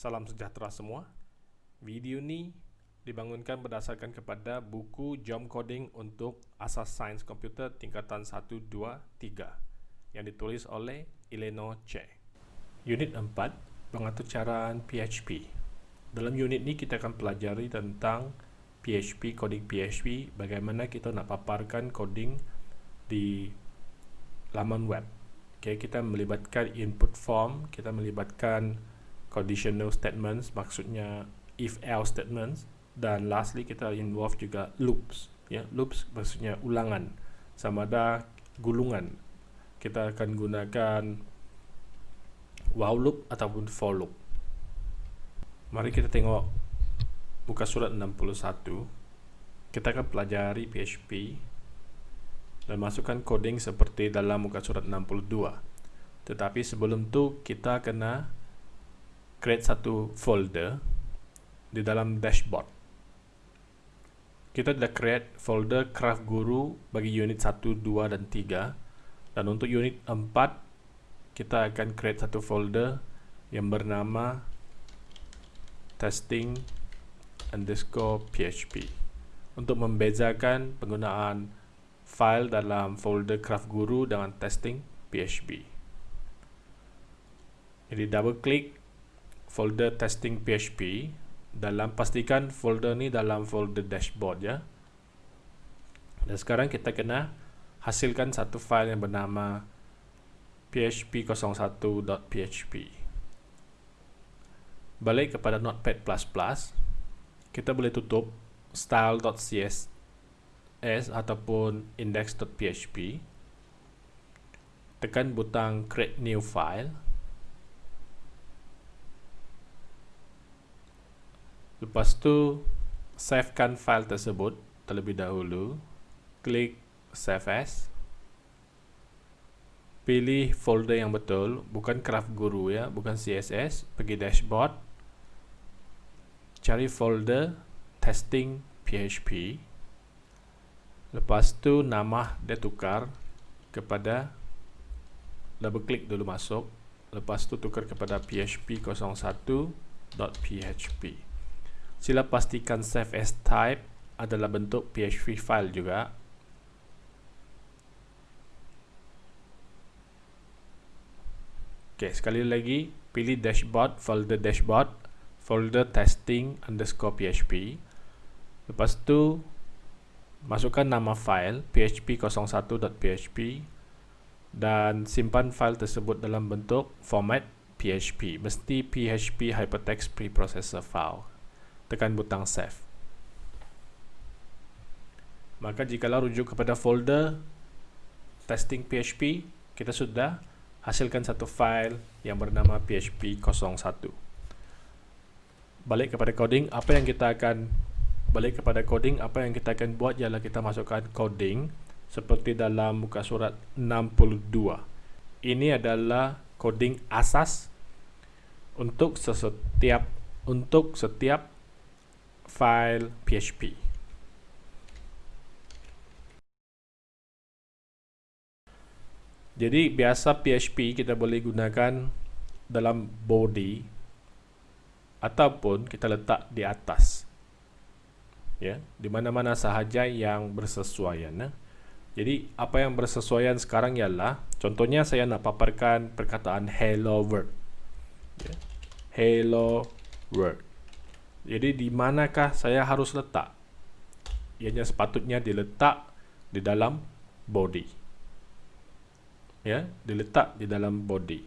Salam sejahtera semua. Video ini dibangunkan berdasarkan kepada buku Jom Coding untuk Asas Sains Komputer tingkatan 1, 2, 3 yang ditulis oleh Eleanor Che. Unit 4, pengaturcaraan PHP. Dalam unit ini kita akan pelajari tentang PHP, coding PHP, bagaimana kita nak paparkan coding di laman web. Okay, kita melibatkan input form, kita melibatkan conditional statements maksudnya if else statements. Dan lastly kita involve juga loops ya. Loops maksudnya ulangan sama ada gulungan. Kita akan gunakan while loop ataupun for loop. Mari kita tengok muka surat 61 kita akan pelajari PHP dan masukkan coding seperti dalam muka surat 62 tetapi sebelum tu kita kena create satu folder di dalam dashboard. Kita sudah create folder craft guru bagi unit 1, 2 dan 3 dan untuk unit 4 kita akan create satu folder yang bernama testing underscore php untuk membezakan penggunaan file dalam folder craft guru dengan testing php. Jadi double click folder testing PHP dalam pastikan folder ni dalam folder dashboard ya. Dan sekarang kita kena hasilkan satu file yang bernama php01.php. Balik kepada Notepad++, kita boleh tutup style.css ataupun index.php. Tekan butang create new file. Lepas tu savekan file tersebut terlebih dahulu. Klik save as. Pilih folder yang betul, bukan craft guru ya, bukan CSS. Pergi dashboard. Cari folder testing PHP. Lepas tu nama dia tukar kepada double klik dulu masuk. Lepas tu tukar kepada php01.php sila pastikan save as type adalah bentuk PHP file juga. Ok sekali lagi pilih dashboard folder dashboard folder testing underscore PHP lepas tu masukkan nama file php01.php dan simpan file tersebut dalam bentuk format PHP mesti PHP hypertext preprocessor file tekan butang save. Maka jikalau rujuk kepada folder testing PHP, kita sudah hasilkan satu file yang bernama php01. Balik kepada coding, apa yang kita akan balik kepada coding, apa yang kita akan buat ialah kita masukkan coding seperti dalam muka surat 62. Ini adalah coding asas untuk setiap untuk setiap file PHP. Jadi biasa PHP kita boleh gunakan dalam body ataupun kita letak di atas. Ya, di mana-mana sahaja yang bersesuaian. Ya. Jadi apa yang bersesuaian sekarang ialah contohnya saya nak paparkan perkataan hello world. Ya. Hello world. Jadi di manakah saya harus letak? Ianya sepatutnya diletak di dalam body. Ya, diletak di dalam body.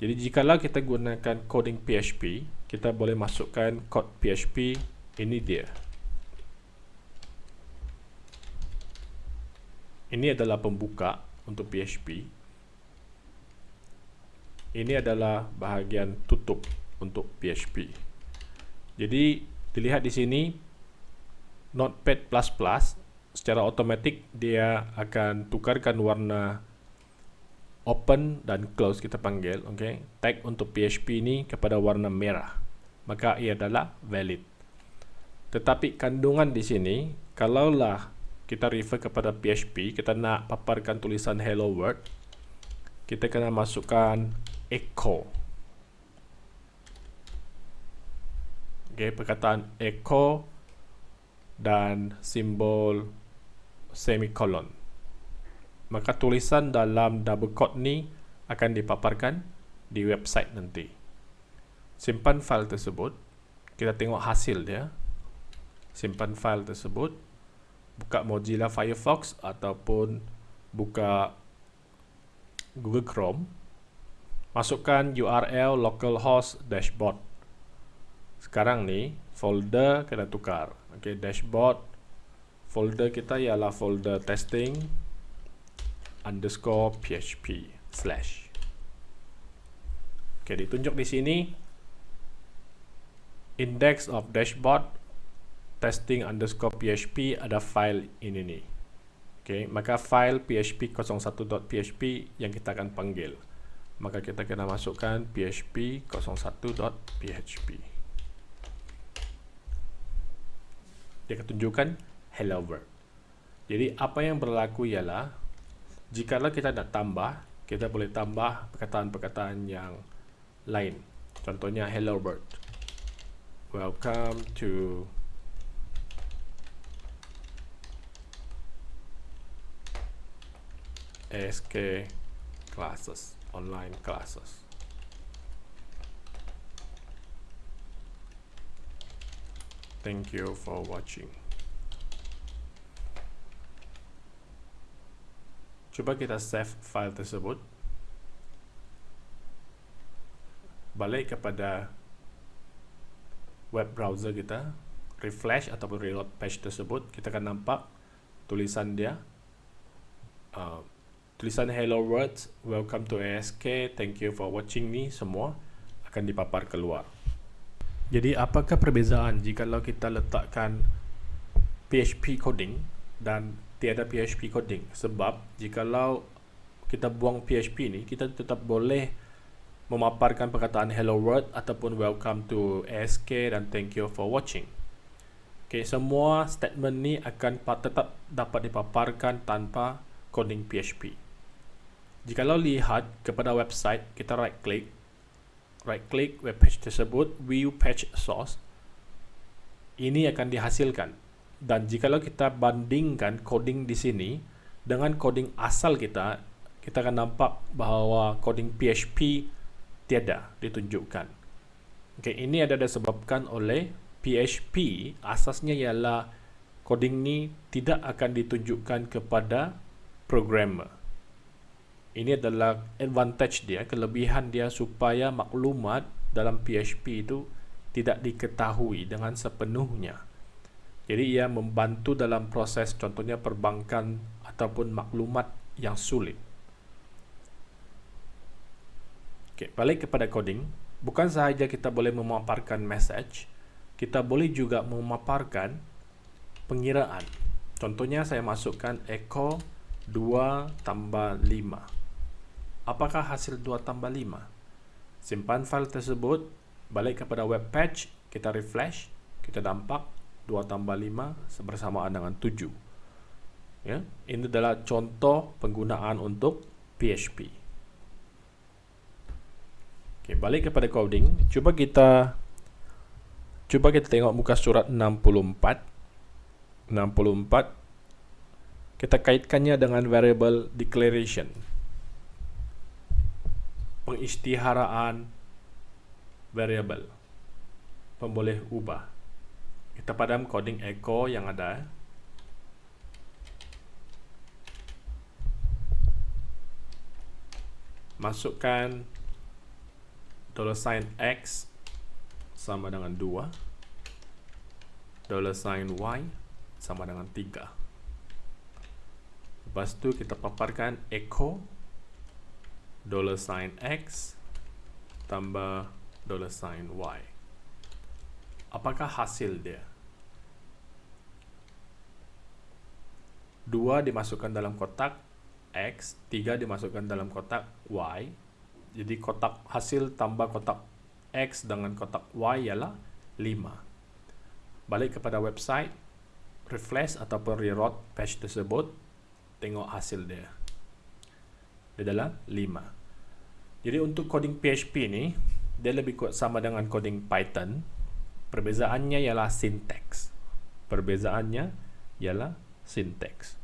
Jadi jikalau kita gunakan coding PHP, kita boleh masukkan code PHP ini dia. Ini adalah pembuka untuk PHP. Ini adalah bahagian tutup untuk PHP. Jadi dilihat di sini Notepad++ secara otomatik dia akan tukarkan warna open dan close kita panggil okay? tag untuk PHP ini kepada warna merah. Maka ia adalah valid. Tetapi kandungan di sini kalaulah kita refer kepada PHP kita nak paparkan tulisan hello world kita kena masukkan echo okay, perkataan echo dan simbol semicolon maka tulisan dalam double quote ni akan dipaparkan di website nanti. Simpan file tersebut kita tengok hasil dia. Simpan file tersebut buka Mozilla Firefox ataupun buka Google Chrome masukkan URL localhost dashboard sekarang ni folder kena tukar. Okay, dashboard. Folder kita ialah folder testing underscore php slash. Okay, ditunjuk di sini. Index of dashboard testing underscore php ada file ini nih. Okay, maka file php 01.php yang kita akan panggil. Maka kita kena masukkan php 01.php dia akan tunjukkan hello world. Jadi apa yang berlaku ialah jikalau kita nak tambah, kita boleh tambah perkataan-perkataan yang lain. Contohnya hello world. Welcome to SK classes, online classes. Thank you for watching. Coba kita save file tersebut. Balik kepada web browser kita, refresh ataupun reload page tersebut, kita akan nampak tulisan dia. Uh, tulisan hello world, welcome to ASK, thank you for watching ni semua akan dipapar keluar. Jadi apakah perbezaan jika kita letakkan PHP coding dan tiada PHP coding? Sebab jika kita buang PHP ni, kita tetap boleh memaparkan perkataan hello world ataupun welcome to ASK dan thank you for watching. Okay, semua statement ni akan tetap dapat dipaparkan tanpa coding PHP. Jika lihat kepada website, kita right click right click web page tersebut view page source ini akan dihasilkan. Dan jikalau kita bandingkan coding di sini dengan coding asal kita kita akan nampak bahawa coding PHP tiada ditunjukkan. Okay, ini ada disebabkan oleh PHP asasnya ialah coding ni tidak akan ditunjukkan kepada programmer ini adalah advantage dia, kelebihan dia supaya maklumat dalam PHP itu tidak diketahui dengan sepenuhnya. Jadi ia membantu dalam proses contohnya perbankan ataupun maklumat yang sulit. Oke, balik kepada coding, bukan sahaja kita boleh memaparkan message, kita boleh juga memaparkan pengiraan. Contohnya saya masukkan echo 2 tambah 5 apakah hasil 2 tambah 5? Simpan file tersebut, balik kepada web page, kita refresh, kita dampak 2 tambah 5 bersamaan dengan 7. Ya, ini adalah contoh penggunaan untuk PHP. Oke, balik kepada coding, coba kita coba kita tengok muka surat 64. 64 kita kaitkannya dengan variable declaration pengisytiharaan variable pemboleh ubah. Kita padam coding echo yang ada. Masukkan dollar sign x sama dengan 2 dollar sign y sama dengan 3 lepas tu kita paparkan echo dollar sign x tambah dollar sign y. Apakah hasil dia? Dua dimasukkan dalam kotak x, tiga dimasukkan dalam kotak y. Jadi kotak hasil tambah kotak x dengan kotak y ialah 5. Balik kepada website, refresh ataupun reroute page tersebut, tengok hasil dia adalah 5. Jadi untuk coding PHP ni, dia lebih kuat sama dengan coding Python. Perbezaannya ialah sinteks. Perbezaannya ialah sinteks.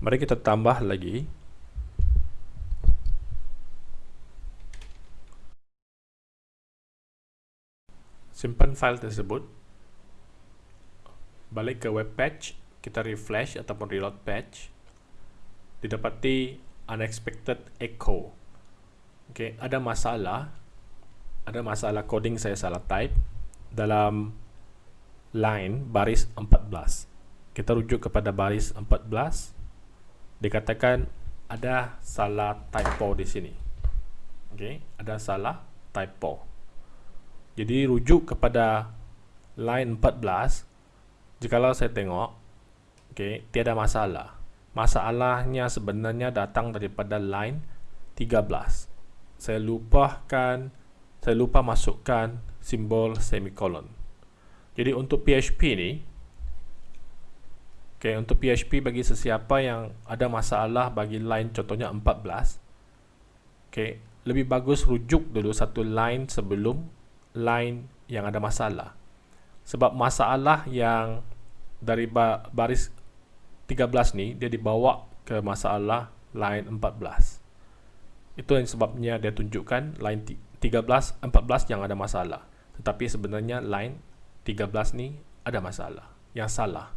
Mari kita tambah lagi simpan file tersebut balik ke web page kita refresh ataupun reload page didapati unexpected echo okay, ada masalah ada masalah coding saya salah type dalam line baris 14 kita rujuk kepada baris 14 dikatakan ada salah typo di sini. Okey, ada salah typo. Jadi rujuk kepada line 14 jikalau saya tengok okey, tiada masalah. Masalahnya sebenarnya datang daripada line 13. Saya lupakan saya lupa masukkan simbol semicolon. Jadi untuk PHP ni Okay, untuk PHP bagi sesiapa yang ada masalah bagi line contohnya 14 okay, lebih bagus rujuk dulu satu line sebelum line yang ada masalah sebab masalah yang dari baris 13 ni dia dibawa ke masalah line 14 itu yang sebabnya dia tunjukkan line 13, 14 yang ada masalah. Tetapi sebenarnya line 13 ni ada masalah yang salah.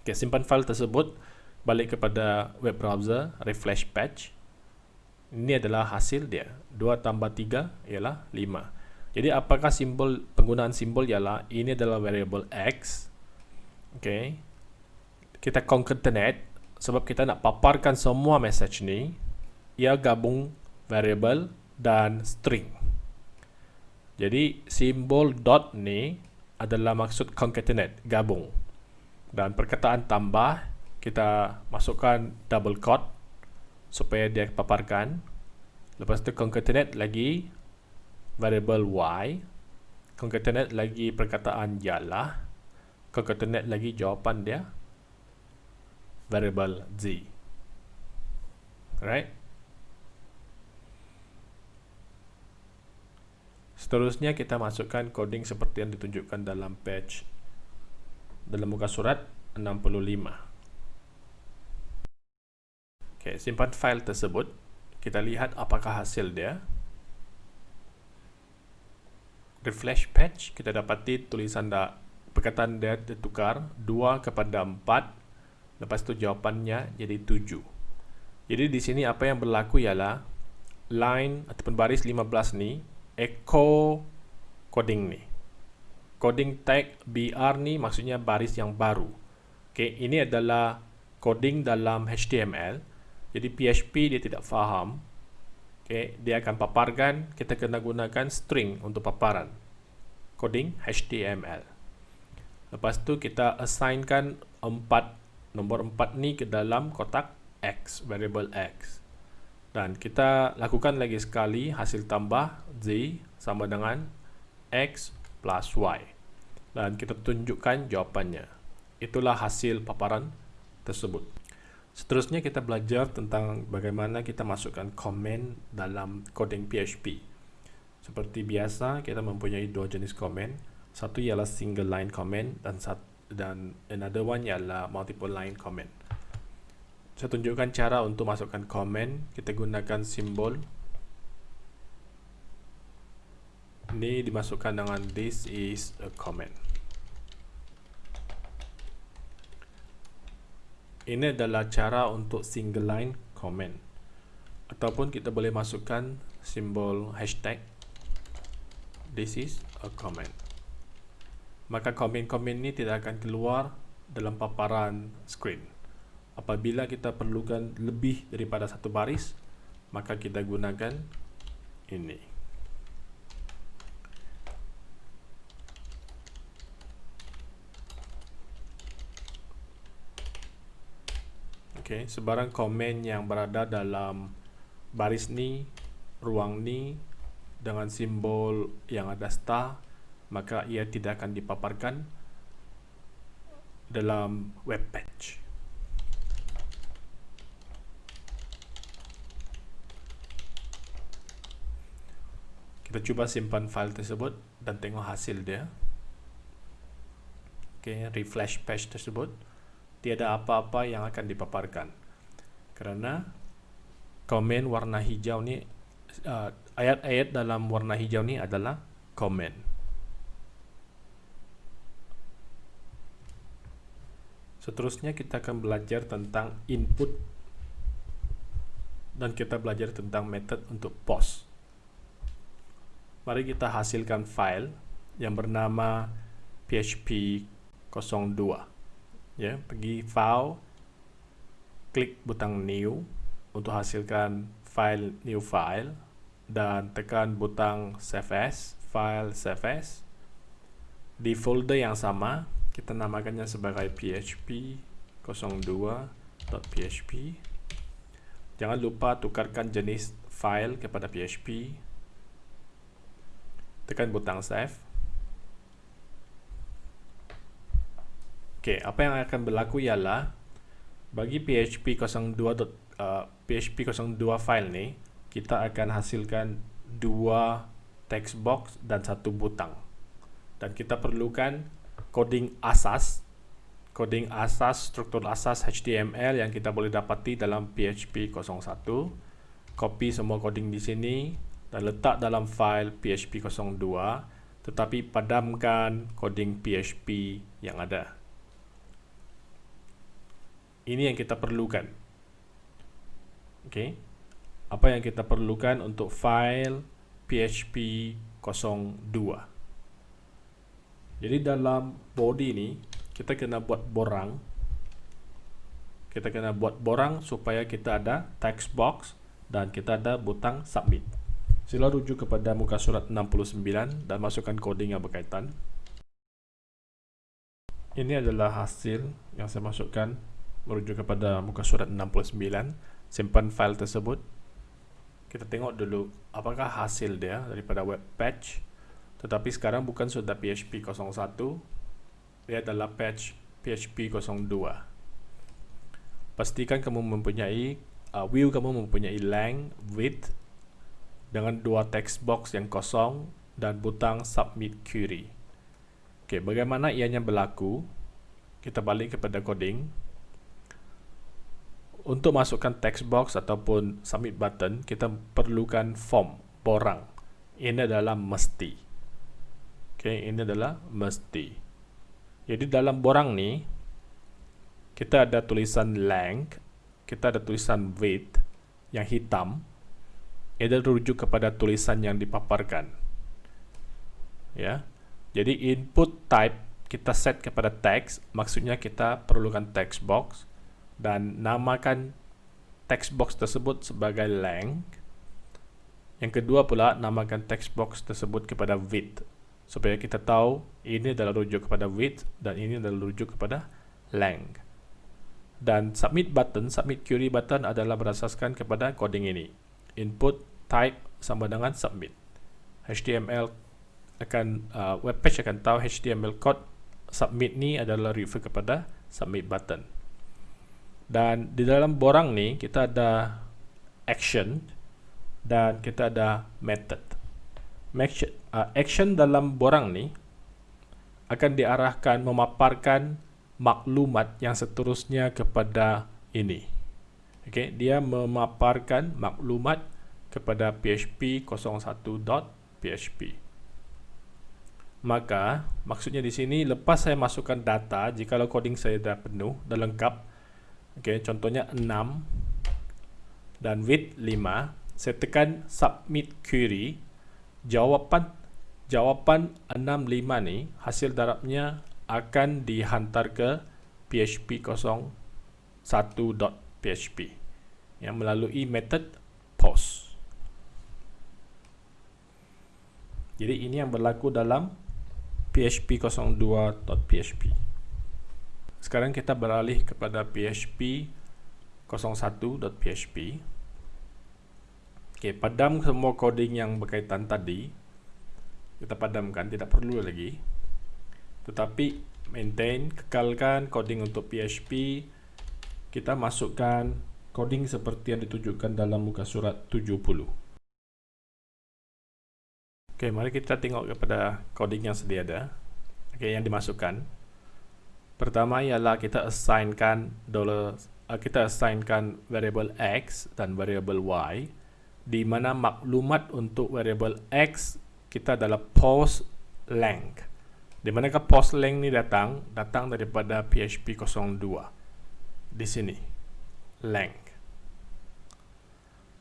Okay, simpan file tersebut balik kepada web browser refresh patch. Ini adalah hasil dia. 2 tambah 3 ialah 5 jadi apakah simbol penggunaan simbol ialah ini adalah variable x? Okay. Kita concatenate sebab kita nak paparkan semua message ni ia gabung variable dan string. Jadi simbol dot ni adalah maksud concatenate gabung. Dan perkataan tambah kita masukkan double quote supaya dia paparkan. Lepas tu concatenate lagi variable y concatenate lagi perkataan ialah concatenate lagi jawapan dia variable z. Right? Seterusnya kita masukkan coding seperti yang ditunjukkan dalam page dalam muka surat 65 okay, simpan file tersebut. Kita lihat apakah hasil dia. Refresh page kita dapati tulisan da, perkataan dia ditukar 2 kepada 4 lepas itu jawapannya jadi 7 jadi di sini apa yang berlaku ialah line ataupun baris 15 ni echo coding ni coding tag BR ni maksudnya baris yang baru. Okay, ini adalah coding dalam HTML. Jadi PHP dia tidak faham. Okay, dia akan paparkan, kita kena gunakan string untuk paparan. Coding HTML. Lepas tu kita assignkan 4 nombor 4 ni ke dalam kotak X, variable X. Dan kita lakukan lagi sekali hasil tambah Z sama dengan X plus Y dan kita tunjukkan jawapannya. Itulah hasil paparan tersebut. Seterusnya kita belajar tentang bagaimana kita masukkan komen dalam coding PHP. Seperti biasa, kita mempunyai dua jenis komen. Satu ialah single line comment dan dan another one ialah multiple line comment. Saya tunjukkan cara untuk masukkan komen. Kita gunakan simbol ini dimasukkan dengan this is a comment ini adalah cara untuk single line comment ataupun kita boleh masukkan simbol hashtag this is a comment maka komen-komen ini tidak akan keluar dalam paparan screen. Apabila kita perlukan lebih daripada satu baris maka kita gunakan ini. Okay, sebarang komen yang berada dalam baris ni ruang ni dengan simbol yang ada star maka ia tidak akan dipaparkan dalam web page Kita cuba simpan file tersebut dan tengok hasil dia. Oke, refresh page tersebut. Tiada apa-apa yang akan dipaparkan. Karena komen warna hijau ni uh, ayat-ayat uh, dalam warna hijau ni adalah komen. Seterusnya kita akan belajar tentang input dan kita belajar tentang method untuk post. Mari kita hasilkan file yang bernama php 02. Ya, pergi file, klik butang new untuk hasilkan file new file dan tekan butang save as, file save as. Di folder yang sama, kita namakannya sebagai php 02.php jangan lupa tukarkan jenis file kepada php tekan butang save. Ok apa yang akan berlaku ialah bagi php 02. Uh, php 02 file ni kita akan hasilkan dua text box dan satu butang. Dan kita perlukan coding asas coding asas struktur asas HTML yang kita boleh dapati dalam PHP 01 copy semua coding di sini dan letak dalam file PHP 02 tetapi padamkan coding PHP yang ada. Ini yang kita perlukan. Okay. apa yang kita perlukan untuk file PHP 02 jadi dalam body ni kita kena buat borang. Kita kena buat borang supaya kita ada text box dan kita ada butang submit. Sila rujuk kepada muka surat 69 dan masukkan coding yang berkaitan. Ini adalah hasil yang saya masukkan merujuk kepada muka surat 69. Simpan file tersebut. Kita tengok dulu apakah hasil dia daripada web page tetapi sekarang bukan sudah PHP 01 dia adalah patch PHP 02 pastikan kamu mempunyai uh, view kamu mempunyai length width dengan dua text box yang kosong dan butang submit query. Ok bagaimana ianya berlaku? Kita balik kepada coding. Untuk masukkan text box ataupun submit button kita perlukan form borang. Ini adalah mesti Okay, ini adalah mesti. Jadi dalam borang ni kita ada tulisan length, kita ada tulisan width yang hitam. Ia rujuk kepada tulisan yang dipaparkan. Ya. Jadi input type kita set kepada text, maksudnya kita perlukan text box dan namakan text box tersebut sebagai length. Yang kedua pula namakan text box tersebut kepada width supaya kita tahu ini adalah rujuk kepada width dan ini adalah rujuk kepada length. Dan submit button, submit query button adalah berasaskan kepada coding ini. Input type sama dengan submit. HTML akan uh, web page akan tahu HTML code submit ni adalah refer kepada submit button. Dan di dalam borang ni kita ada action dan kita ada method action dalam borang ni akan diarahkan memaparkan maklumat yang seterusnya kepada ini. Okay, dia memaparkan maklumat kepada PHP 01.php. Maka maksudnya di sini lepas saya masukkan data, jika coding saya dah penuh dan lengkap, okay, contohnya 6 dan width 5, saya tekan submit query jawapan jawapan 65 ni hasil darabnya akan dihantar ke php 01.php yang melalui method post. Jadi ini yang berlaku dalam php 02.php. Sekarang kita beralih kepada php 01.php. Okey, padam semua coding yang berkaitan tadi. Kita padamkan, tidak perlu lagi. Tetapi maintain, kekalkan coding untuk PHP. Kita masukkan coding seperti yang ditunjukkan dalam muka surat 70. Oke, mari kita tengok kepada coding yang sedia ada. Oke, yang dimasukkan. Pertama ialah kita assignkan dollar uh, kita assignkan variable x dan variable y di mana maklumat untuk variable x kita adalah post length. Di manakah post length ni datang? Datang daripada PHP 02. Di sini. Length.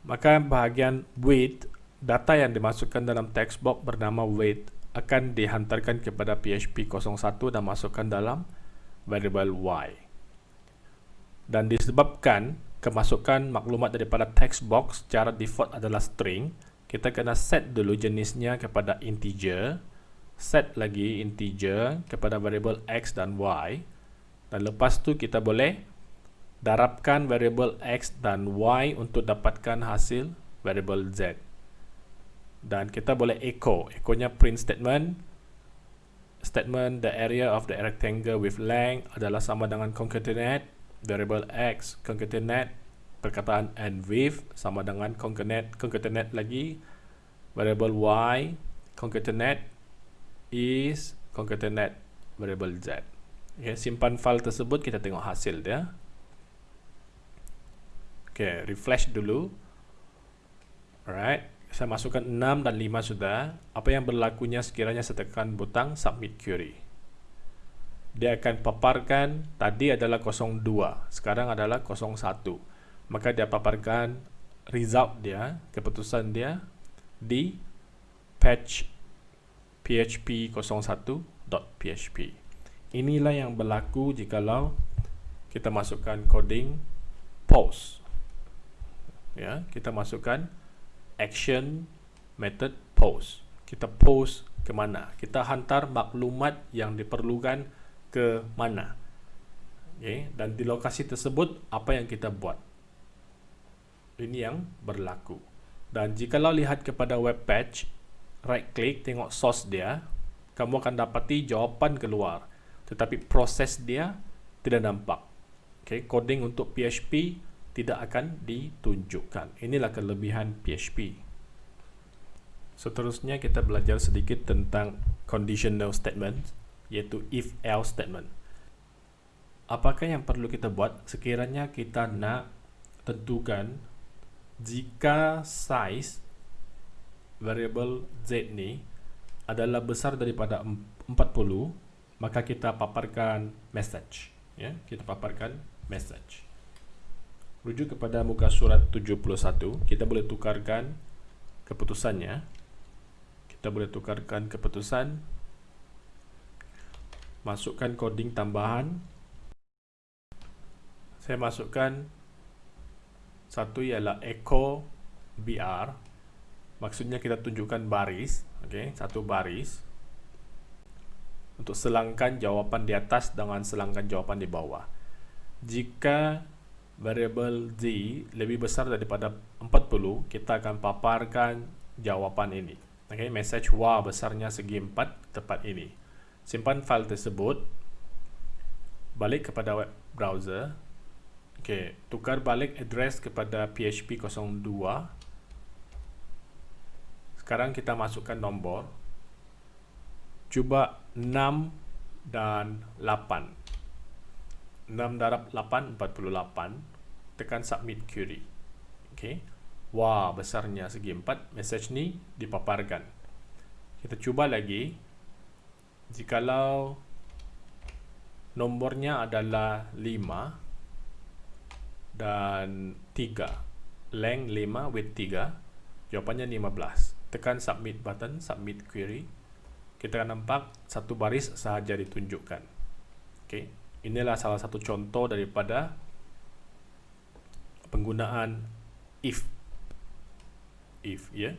Maka bahagian width data yang dimasukkan dalam text box bernama weight akan dihantarkan kepada PHP 01 dan masukkan dalam variable y. Dan disebabkan kemasukan maklumat daripada text box secara default adalah string, kita kena set dulu jenisnya kepada integer, set lagi integer kepada variable x dan y, dan lepas tu kita boleh darabkan variable x dan y untuk dapatkan hasil variable z. Dan kita boleh echo. Echonya print statement. Statement the area of the rectangle with length adalah sama dengan concatenate variable x concatenate perkataan and width sama dengan concatenate concatenate lagi variable y concatenate is concatenate variable z okay, simpan file tersebut kita tengok hasil dia okay, refresh dulu alright saya masukkan 6 dan 5 sudah. Apa yang berlakunya sekiranya saya tekan butang submit query. Dia akan paparkan tadi adalah 02, sekarang adalah 01. Maka dia paparkan result dia, keputusan dia di patch php 01.php. Inilah yang berlaku jikalau kita masukkan coding post. Ya, kita masukkan action method post. Kita post ke mana? Kita hantar maklumat yang diperlukan ke mana? Okay. Dan di lokasi tersebut apa yang kita buat? Ini yang berlaku. Dan jika lo lihat kepada web page, right click tengok source dia, kamu akan dapati jawapan keluar. Tetapi proses dia tidak nampak. Okay. Coding untuk PHP tidak akan ditunjukkan. Inilah kelebihan PHP. Seterusnya kita belajar sedikit tentang conditional statement, yaitu if-else statement. Apakah yang perlu kita buat sekiranya kita nak tentukan jika size variable z ni adalah besar daripada 40, maka kita paparkan message. Ya, kita paparkan message rujuk kepada muka surat 71 kita boleh tukarkan keputusannya kita boleh tukarkan keputusan masukkan coding tambahan saya masukkan satu ialah echo br maksudnya kita tunjukkan baris okay, satu baris untuk selangkan jawapan di atas dengan selangkan jawapan di bawah jika variable z lebih besar daripada 40, kita akan paparkan jawapan ini. Okay, message wa besarnya segi 4 tepat ini. Simpan file tersebut. Balik kepada web browser. Okay, tukar balik address kepada PHP 02. Sekarang kita masukkan nombor. Cuba 6 dan 8. 6 darab 8 48 tekan submit query okey wah besarnya segi 4 message ni dipaparkan kita cuba lagi jikalau nombornya adalah 5 dan 3 length 5 width 3 jawapannya 15 tekan submit button submit query. Kita akan nampak satu baris sahaja ditunjukkan. Okey. Inilah salah satu contoh daripada penggunaan if. If ya.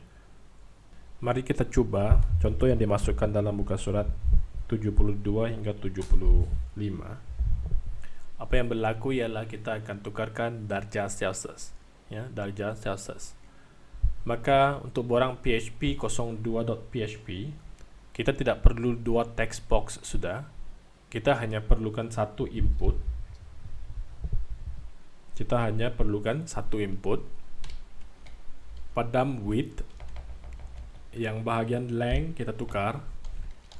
Mari kita cuba contoh yang dimasukkan dalam muka surat 72 hingga 75 apa yang berlaku ialah kita akan tukarkan darjah Celsius ya darjah Celsius. Maka untuk borang PHP 02.php kita tidak perlu dua text box sudah. Kita hanya perlukan satu input. Kita hanya perlukan satu input. Padam width yang bahagian length kita tukar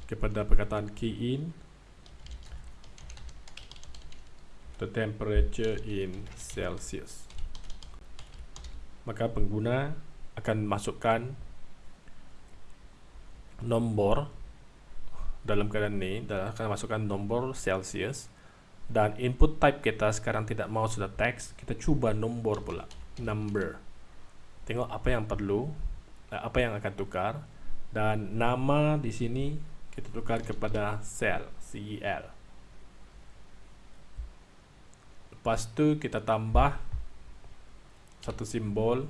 kepada perkataan key in the temperature in Celsius. Maka pengguna akan masukkan nombor dalam keadaan ini akan masukkan nombor Celsius. Dan input type kita sekarang tidak mau sudah teks kita coba nombor pula number. Tengok apa yang perlu apa yang akan tukar. Dan nama di sini kita tukar kepada cell CEL lepas tu kita tambah satu simbol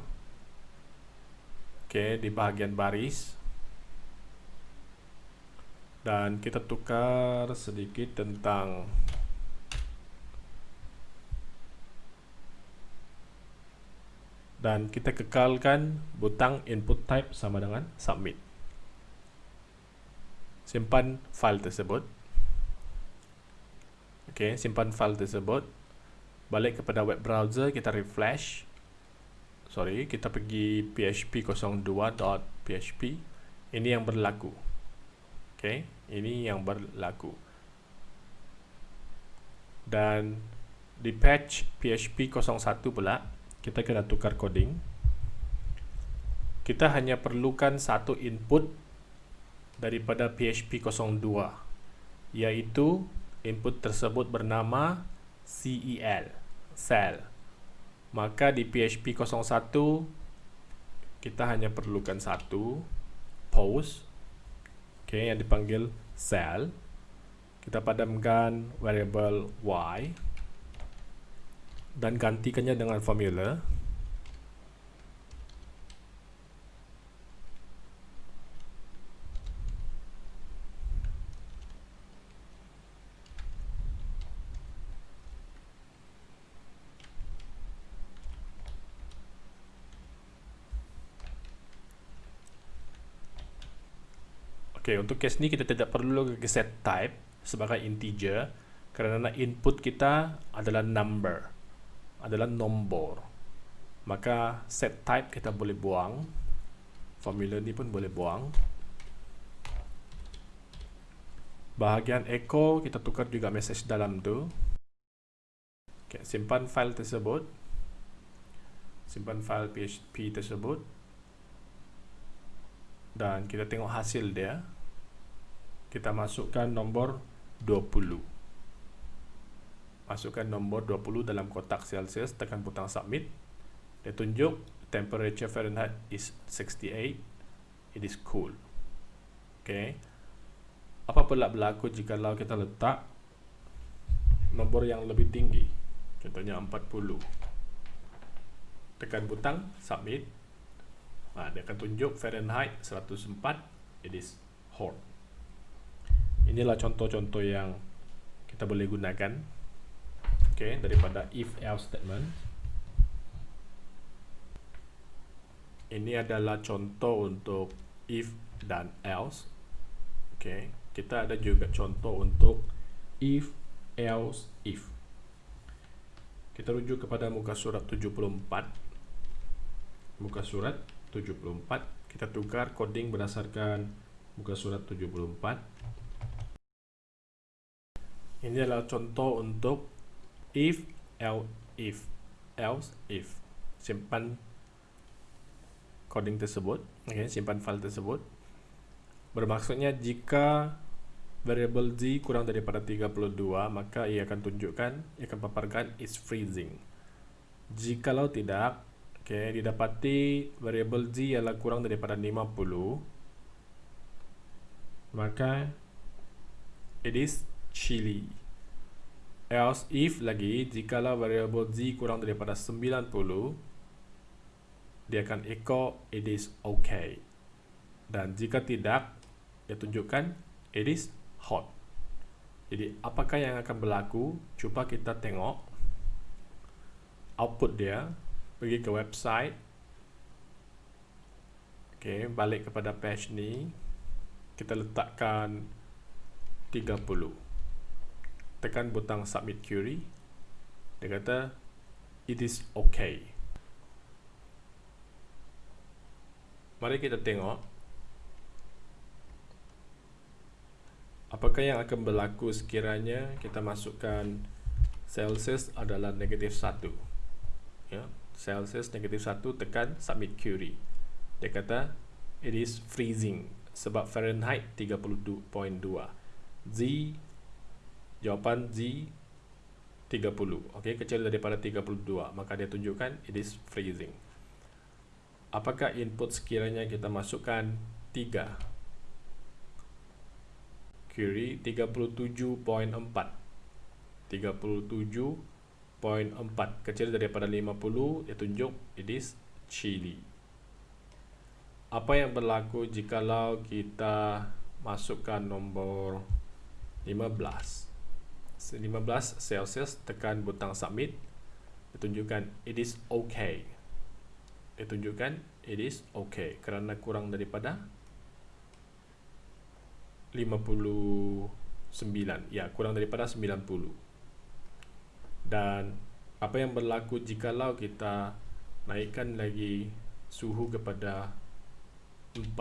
okay, di bahagian baris. Dan kita tukar sedikit tentang dan kita kekalkan butang input type sama dengan submit simpan file tersebut. Ok simpan file tersebut. Balik kepada web browser kita refresh. Sorry kita pergi php02.php ini yang berlaku. Ok ini yang berlaku. Dan di patch PHP 01 pula kita kena tukar coding. Kita hanya perlukan satu input daripada PHP 02 yaitu input tersebut bernama CEL cell maka di PHP 01 kita hanya perlukan satu post okay, yang dipanggil cell kita padamkan variable y dan gantikannya dengan formula Okay, untuk case ni kita tidak perlu set type sebagai integer kerana input kita adalah number, adalah nombor. Maka set type kita boleh buang, formula ni pun boleh buang. Bahagian echo kita tukar juga message dalam tu. Okay, simpan file tersebut. Simpan file PHP tersebut. Dan kita tengok hasil dia kita masukkan nombor 20 masukkan nombor 20 dalam kotak Celsius tekan butang submit. Dia tunjuk temperature Fahrenheit is 68 it is cool. Ok apa pula berlaku jika kita letak nombor yang lebih tinggi? Contohnya 40 tekan butang submit. Nah, dia akan tunjuk Fahrenheit 104 it is hot inilah contoh-contoh yang kita boleh gunakan. Okay, daripada if else statement. Ini adalah contoh untuk if dan else. Okay. kita ada juga contoh untuk if else if. Kita rujuk kepada muka surat 74 muka surat 74 kita tukar coding berdasarkan muka surat 74 ini adalah contoh untuk if, else, if, else, if. Simpan coding tersebut, okay, simpan file tersebut. Bermaksudnya jika variable z kurang daripada 32, maka ia akan tunjukkan, ia akan paparkan is freezing. Jikalau tidak, okay, didapati variable z ialah kurang daripada 50, maka it is chili. Else if lagi jikalau variable z kurang daripada 90 dia akan echo it is okay. Dan jika tidak dia tunjukkan it is hot. Jadi apakah yang akan berlaku? Cuba kita tengok output dia. Pergi ke website. Okay, balik kepada page ni. Kita letakkan 30 tekan butang submit query dia kata it is okay. Mari kita tengok apakah yang akan berlaku sekiranya kita masukkan celsius adalah negatif 1 ya celsius negatif 1 tekan submit query. Dia kata it is freezing sebab fahrenheit 32.2 z jawapan Z 30 ok kecil daripada 32 maka dia tunjukkan it is freezing. Apakah input sekiranya kita masukkan? 3 query 37.4 37.4 kecil daripada 50 dia tunjuk it is chili apa yang berlaku jikalau kita masukkan nombor 15 15 celsius tekan butang submit dia tunjukkan it is okay. Dia tunjukkan it is okay. Kerana kurang daripada 59 ya kurang daripada 90 dan apa yang berlaku jikalau kita naikkan lagi suhu kepada 40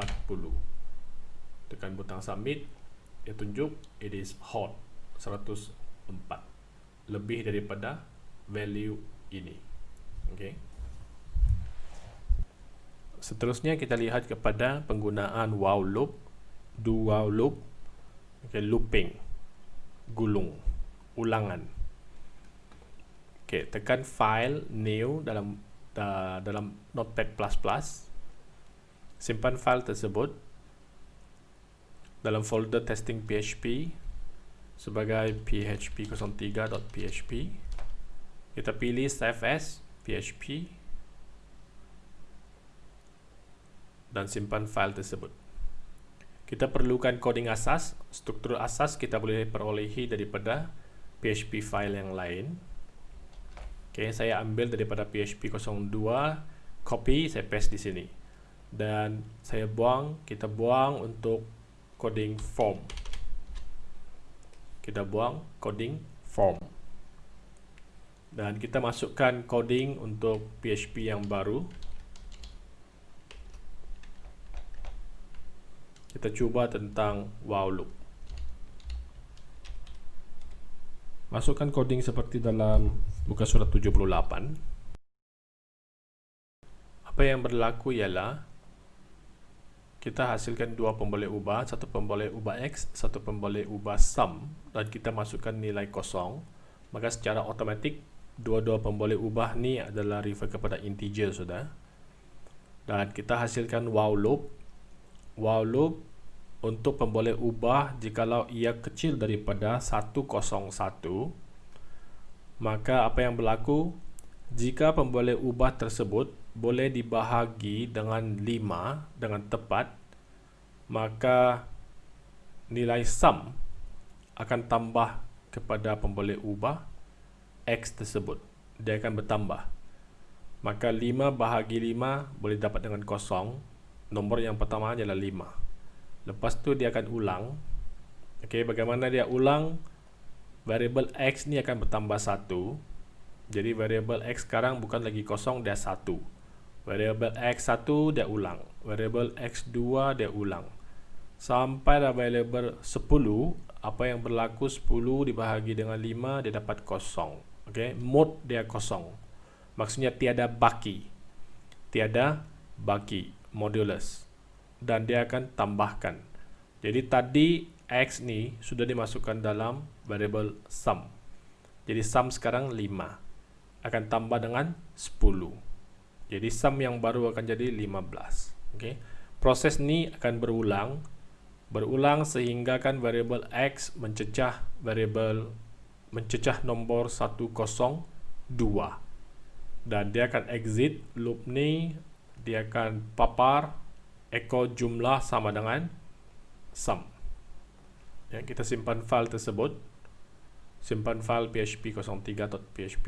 tekan butang submit dia tunjuk it is hot 104 lebih daripada value ini okay. seterusnya kita lihat kepada penggunaan while loop do while loop okay, looping gulung ulangan Okey, tekan file new dalam uh, dalam Notepad++. Simpan file tersebut dalam folder testing PHP sebagai php03.php. Kita pilih save as php dan simpan file tersebut. Kita perlukan coding asas, struktur asas kita boleh perolehi daripada PHP file yang lain. Okay, saya ambil daripada PHP 02, copy, saya paste di sini. Dan saya buang, kita buang untuk coding form. Kita buang coding form. Dan kita masukkan coding untuk PHP yang baru. Kita cuba tentang while loop. Masukkan coding seperti dalam Buka surat 78 Apa yang berlaku ialah Kita hasilkan dua pemboleh ubah Satu pemboleh ubah X Satu pemboleh ubah sum Dan kita masukkan nilai kosong. Maka secara otomatik Dua-dua pemboleh ubah ni adalah refer kepada integer sudah. Dan kita hasilkan while loop. While loop Untuk pemboleh ubah Jikalau ia kecil daripada 101 maka apa yang berlaku? Jika pemboleh ubah tersebut boleh dibahagi dengan 5 dengan tepat maka nilai sum akan tambah kepada pemboleh ubah x tersebut. Dia akan bertambah. Maka 5 bahagi 5 boleh dapat dengan kosong. Nombor yang pertama adalah 5 lepas tu dia akan ulang. Ok bagaimana dia ulang? Variable x ni akan bertambah 1 jadi variable x sekarang bukan lagi kosong dia 1 variable x1 dia ulang. Variable x2 dia ulang. Sampai dah variable 10 apa yang berlaku 10 dibahagi dengan 5 dia dapat kosong. Ok mode dia kosong. Maksudnya tiada baki. Tiada baki modulus. Dan dia akan tambahkan. Jadi tadi x ni sudah dimasukkan dalam variable sum. Jadi sum sekarang 5 akan tambah dengan 10. Jadi sum yang baru akan jadi 15. Okay. Proses ni akan berulang berulang sehingga kan variable x mencecah variable mencecah nombor 102 dan dia akan exit loop ni dia akan papar echo jumlah sama dengan sum ya, kita simpan file tersebut simpan file php03.php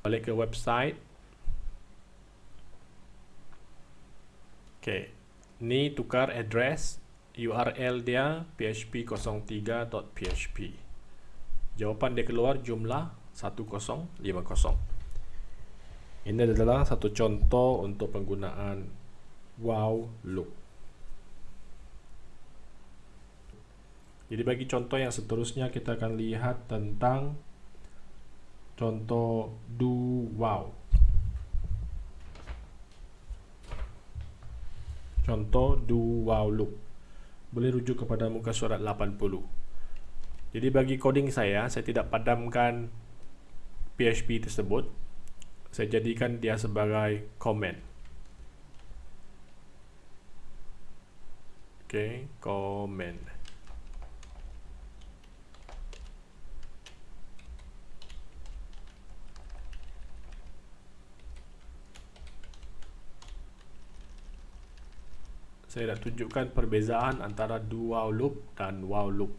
balik ke website ok ni tukar address URL dia php03.php jawapan dia keluar jumlah 1050 ini adalah satu contoh untuk penggunaan wow loop. Jadi bagi contoh yang seterusnya kita akan lihat tentang contoh do wow. Contoh do wow loop. Boleh rujuk kepada muka surat 80. Jadi bagi coding saya, saya tidak padamkan PHP tersebut. Saya jadikan dia sebagai comment. Okay, comment. Saya dah tunjukkan perbezaan antara do while loop dan while loop.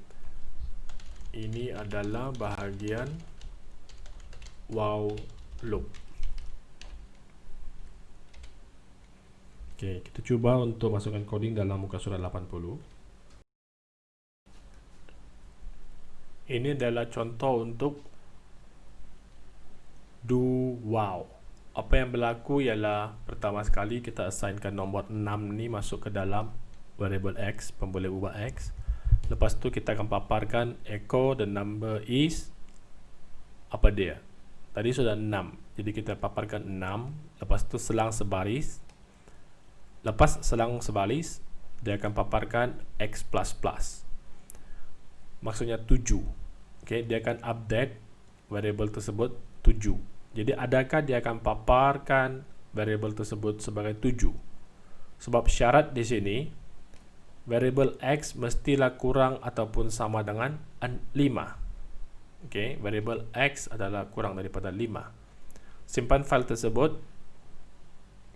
Ini adalah bahagian while loop. Ok kita cuba untuk masukkan coding dalam muka surat 80 ini adalah contoh untuk do while apa yang berlaku ialah pertama sekali kita assignkan nombor 6 ni masuk ke dalam variable x pemboleh ubah x. Lepas tu kita akan paparkan echo the number is apa dia. Tadi sudah 6 jadi kita paparkan 6 lepas tu selang sebaris. Lepas selang sebaris dia akan paparkan x++ maksudnya 7 okay, dia akan update variable tersebut 7 jadi adakah dia akan paparkan variable tersebut sebagai 7? Sebab syarat di sini variable x mestilah kurang ataupun sama dengan 5. Okey, variable x adalah kurang daripada 5. Simpan file tersebut.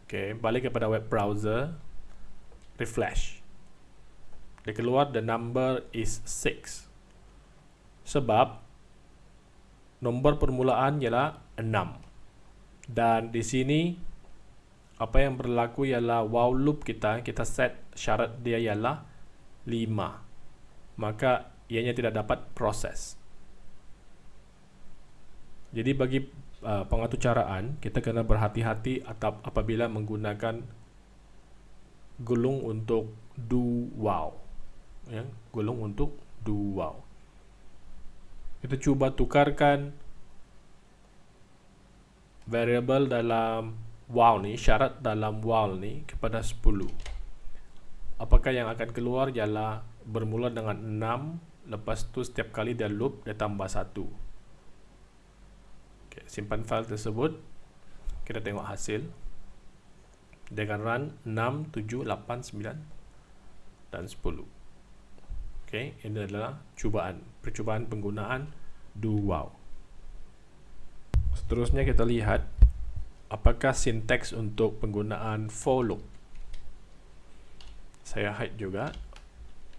Okey, balik kepada web browser. Refresh. Dia keluar the number is 6. Sebab nombor permulaan ialah 6 dan di sini apa yang berlaku ialah while loop kita kita set syarat dia ialah 5 maka ianya tidak dapat proses. Jadi bagi uh, pengaturcaraan kita kena berhati-hati atau apabila menggunakan gulung untuk do while ya gulung untuk do while kita cuba tukarkan variable dalam while ni syarat dalam while ni kepada 10 apakah yang akan keluar ialah bermula dengan 6 lepas tu setiap kali dia loop dia tambah 1 okay, simpan file tersebut. Kita tengok hasil. Akan run 6, 7, 8, 9 dan 10 Okay, ini adalah cubaan, percubaan penggunaan do wow. Seterusnya kita lihat apakah sinteks untuk penggunaan for loop. Saya hide juga,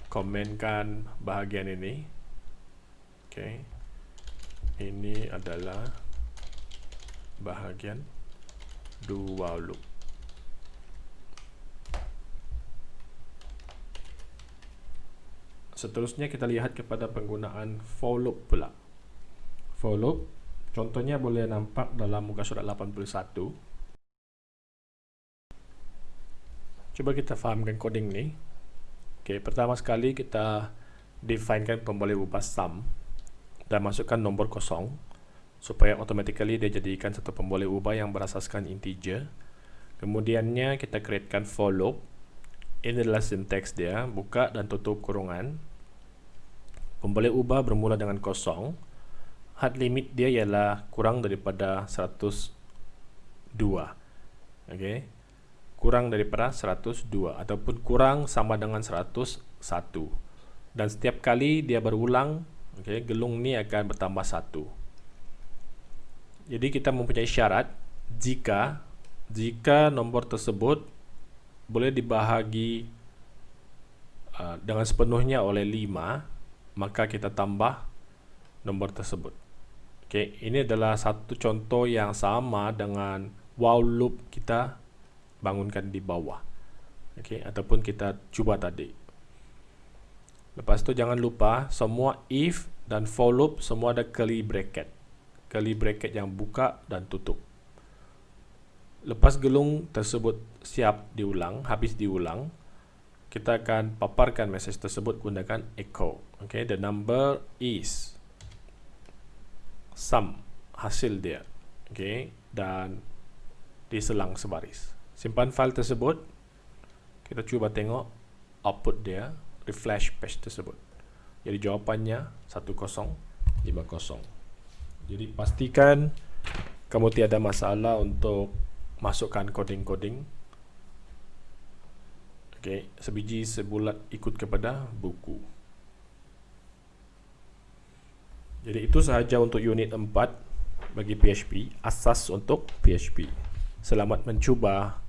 komenkan bahagian ini. Okay, ini adalah bahagian do while loop. Seterusnya kita lihat kepada penggunaan for loop pula. For loop, contohnya boleh nampak dalam muka surat 81. Coba kita fahamkan coding ni. Okay, pertama sekali kita definekan pemboleh ubah sum dan masukkan nombor kosong supaya automatically dia jadikan satu pemboleh ubah yang berasaskan integer. Kemudiannya kita createkan for loop. Ini adalah sinteks dia, buka dan tutup kurungan Pemboleh ubah bermula dengan kosong. Hard limit dia ialah kurang daripada 102. Okey. Kurang daripada 102 ataupun kurang sama dengan 101. Dan setiap kali dia berulang, okey, gelung ni akan bertambah 1. Jadi kita mempunyai syarat jika jika nombor tersebut boleh dibahagi uh, dengan sepenuhnya oleh 5 maka kita tambah nombor tersebut. Okey, ini adalah satu contoh yang sama dengan while loop kita bangunkan di bawah. Okey, ataupun kita cuba tadi. Lepas tu jangan lupa semua if dan for loop semua ada curly bracket. Curly bracket yang buka dan tutup. Lepas gelung tersebut siap diulang, habis diulang, kita akan paparkan mesej tersebut gunakan echo. Okay, the number is sum hasil dia. Okay, dan diselang sebaris. Simpan file tersebut. Kita cuba tengok output dia, refresh page tersebut. Jadi jawapannya 1050. Jadi pastikan kamu tiada masalah untuk masukkan coding-coding okay, sebiji sebulat ikut kepada buku. Jadi itu sahaja untuk unit 4 bagi PHP asas untuk PHP selamat mencuba